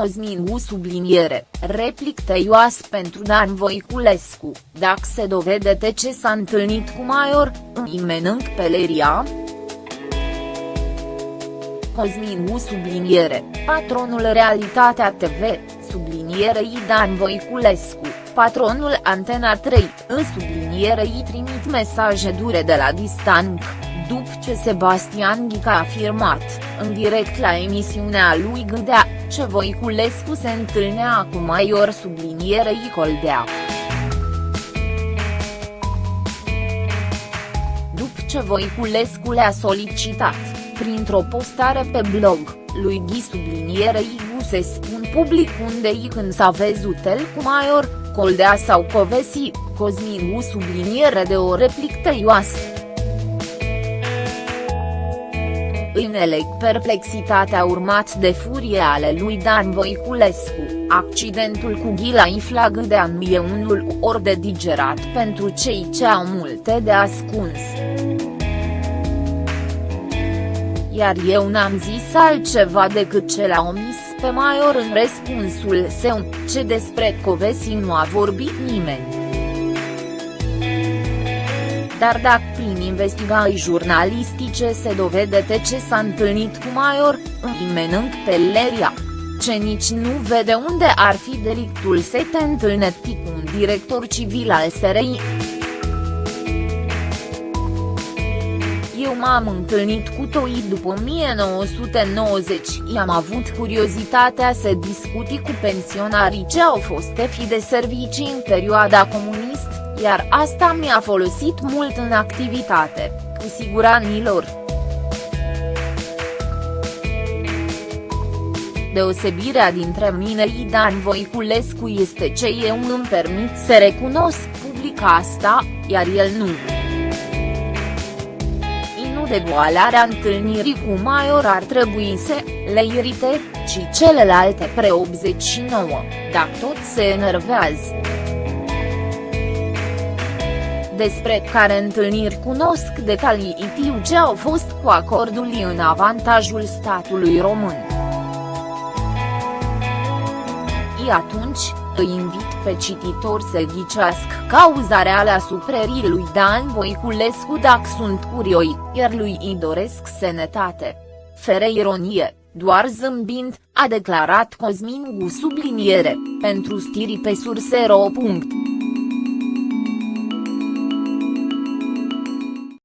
Cosmin subliniere, replic tăioas pentru Dan Voiculescu, dacă se dovede ce s-a întâlnit cu Maior, îi menânc peleria? Cosmin subliniere, patronul Realitatea TV, sublinierei Dan Voiculescu, patronul Antena 3, în sublinierei trimit mesaje dure de la distanță după ce Sebastian Ghica a afirmat, în direct la emisiunea lui Gâdea, ce Voiculescu se întâlnea cu Maior sublinierei Coldea. După ce Voiculescu le-a solicitat, printr-o postare pe blog, lui Ghi sublinierei Gu se spun public unde i când s-a văzut el cu Maior, Coldea sau Covesi, Cosmin Gu subliniere de o replic tăioasă. În elec perplexitatea urmat de furie ale lui Dan Voiculescu, accidentul cu Ghila Iflagâdean e unul ori de digerat pentru cei ce au multe de ascuns. Iar eu n-am zis altceva decât ce l-a omis pe Maior în răspunsul său, ce despre Covesi nu a vorbit nimeni dar dacă prin investigații jurnalistice se dovede ce s-a întâlnit cu Maior, îi menânc pe Leria. Ce nici nu vede unde ar fi delictul să te întâlnești cu un director civil al SRI. Eu m-am întâlnit cu Toi după 1990 i-am avut curiozitatea să discuti cu pensionarii ce au fost fi de servicii în perioada comunistă iar asta mi-a folosit mult în activitate, cu siguranilor. Deosebirea dintre mine și Dan Voiculescu este ce eu îmi permit să recunosc public asta, iar el nu. Inu de boalarea întâlnirii cu Maior ar trebui să le irite, ci celelalte pre 89, dacă tot se enervează despre care întâlniri cunosc detalii tiu ce au fost cu acordul în avantajul statului român. I atunci, îi invit pe cititor să ghicească cauza reală a suprerii lui Dan Voiculescu dacă sunt curioi, iar lui îi doresc sănătate. Fere ironie, doar zâmbind, a declarat Cosmin Gu subliniere, pentru stiri pe surse.ro.